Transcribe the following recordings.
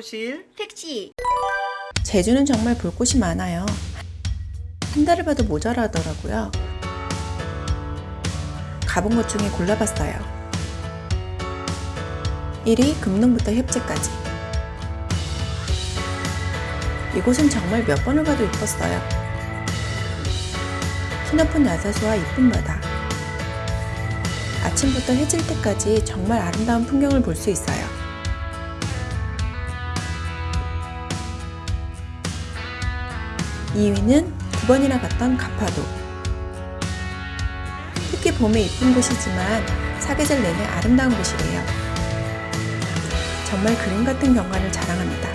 호실 택시 제주는 정말 볼 곳이 많아요. 한 달을 봐도 모자라더라고요. 가본 것 중에 골라봤어요. 1위 금능부터 협재까지. 이곳은 정말 몇 번을 가도 이뻤어요. 키 높은 야자수와 이쁜 바다. 아침부터 해질 때까지 정말 아름다운 풍경을 볼 수 있어요. 2위는 두 번이나 갔던 가파도. 특히 봄에 이쁜 곳이지만 사계절 내내 아름다운 곳이래요. 정말 그림 같은 경관을 자랑합니다.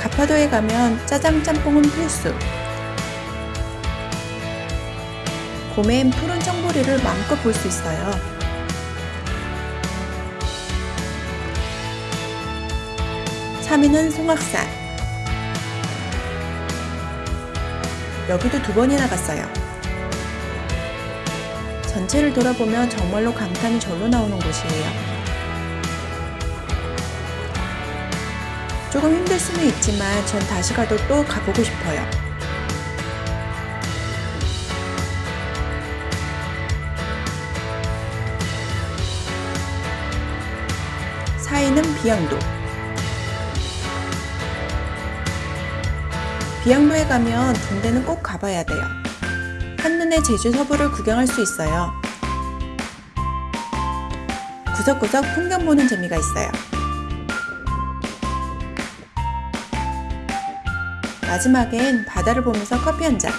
가파도에 가면 짜장 짬뽕은 필수. 봄엔 푸른 청보리를 마음껏 볼 수 있어요. 3위는 송악산. 여기도 두 번이나 갔어요. 전체를 돌아보면 정말로 감탄이 절로 나오는 곳이에요. 조금 힘들 수는 있지만 전 다시 가도 또 가보고 싶어요. 사위는 비양도. 비양도에 가면 군대는 꼭 가봐야 돼요. 한눈에 제주 서부를 구경할 수 있어요. 구석구석 풍경 보는 재미가 있어요. 마지막엔 바다를 보면서 커피 한 잔.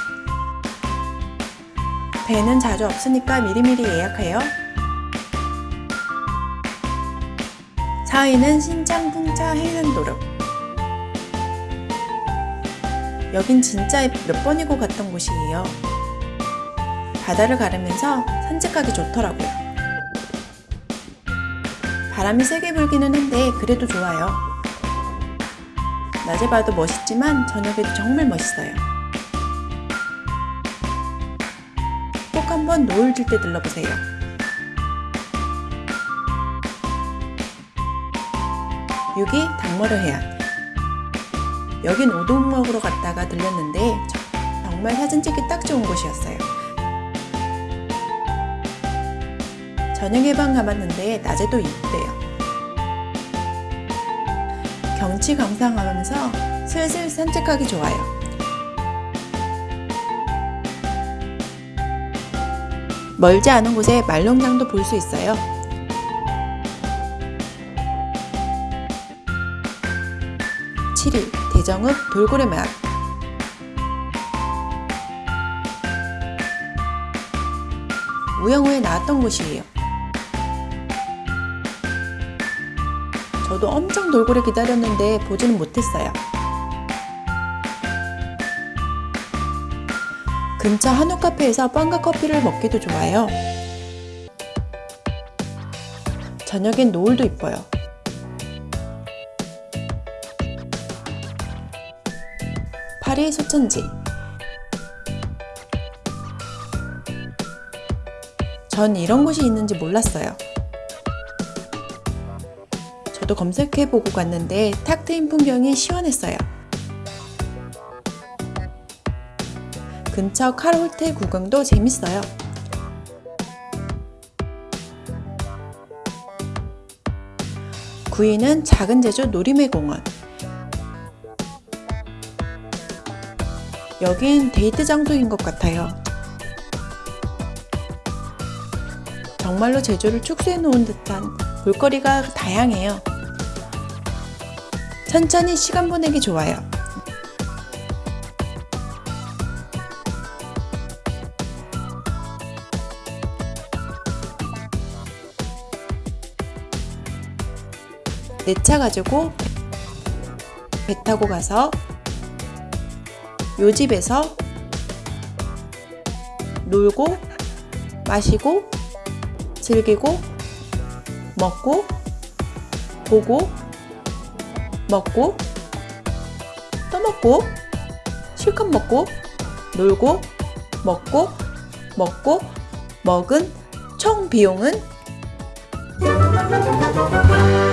배는 자주 없으니까 미리미리 예약해요. 4위는 신장 풍차 해안도로. 여긴 진짜 몇 번이고 갔던 곳이에요. 바다를 가르면서 산책하기 좋더라고요. 바람이 세게 불기는 한데 그래도 좋아요. 낮에 봐도 멋있지만 저녁에도 정말 멋있어요. 꼭 한번 노을 질 때 들러보세요. 여기 닭머리 해안. 여긴 먹으러 갔다가 들렸는데 정말 사진 찍기 딱 좋은 곳이었어요. 저녁에 방 가봤는데 낮에도 이쁘대요. 경치 감상하면서 슬슬 산책하기 좋아요. 멀지 않은 곳에 말농장도 볼 수 있어요. 위 대정읍 돌고래마을 우영우에 나왔던 곳이에요. 저도 엄청 돌고래 기다렸는데 보지는 못했어요. 근처 한우 카페에서 빵과 커피를 먹기도 좋아요. 저녁엔 노을도 이뻐요. 파리 소천지 전 이런 곳이 있는지 몰랐어요. 저도 검색해보고 갔는데 탁 트인 풍경이 시원했어요. 근처 칼홀텔 구경도 재밌어요. 구위는 작은 제주 놀이매공원. 여긴 데이트 장소인 것 같아요. 정말로 제주를 축소해 놓은 듯한 볼거리가 다양해요. 천천히 시간 보내기 좋아요. 내 차 가지고 배 타고 가서 요 집에서 놀고 마시고 즐기고 먹고 보고 먹고 또 먹고 실컷 먹고 놀고 먹고 먹고 먹은 총 비용은? 아,